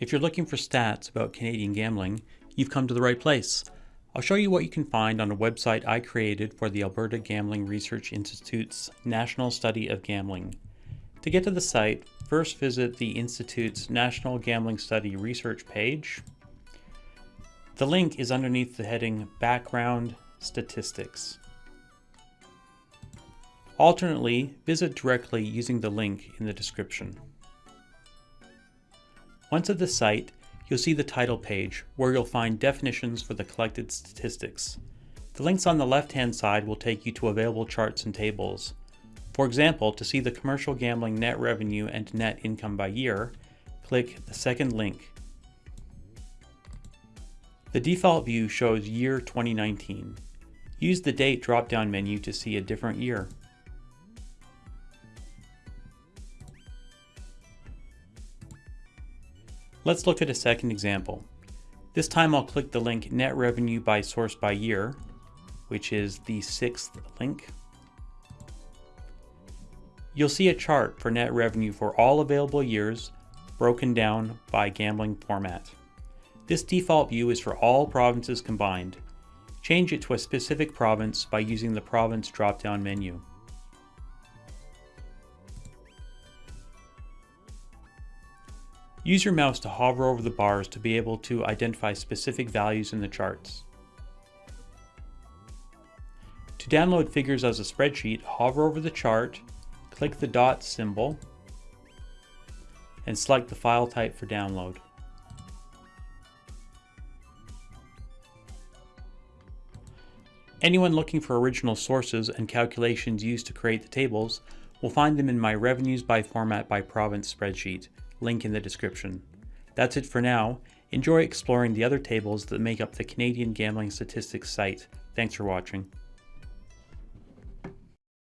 If you're looking for stats about Canadian gambling, you've come to the right place. I'll show you what you can find on a website I created for the Alberta Gambling Research Institute's National Study of Gambling. To get to the site, first visit the Institute's National Gambling Study research page. The link is underneath the heading Background Statistics. Alternately, visit directly using the link in the description. Once at the site, you'll see the title page where you'll find definitions for the collected statistics. The links on the left-hand side will take you to available charts and tables. For example, to see the commercial gambling net revenue and net income by year, click the second link. The default view shows year 2019. Use the date drop-down menu to see a different year. Let's look at a second example. This time I'll click the link Net Revenue by Source by Year, which is the sixth link. You'll see a chart for net revenue for all available years, broken down by gambling format. This default view is for all provinces combined. Change it to a specific province by using the province drop-down menu. Use your mouse to hover over the bars to be able to identify specific values in the charts. To download figures as a spreadsheet, hover over the chart, click the dot symbol, and select the file type for download. Anyone looking for original sources and calculations used to create the tables will find them in my Revenues by Format by Province spreadsheet, link in the description. That's it for now. Enjoy exploring the other tables that make up the Canadian Gambling Statistics site. Thanks for watching.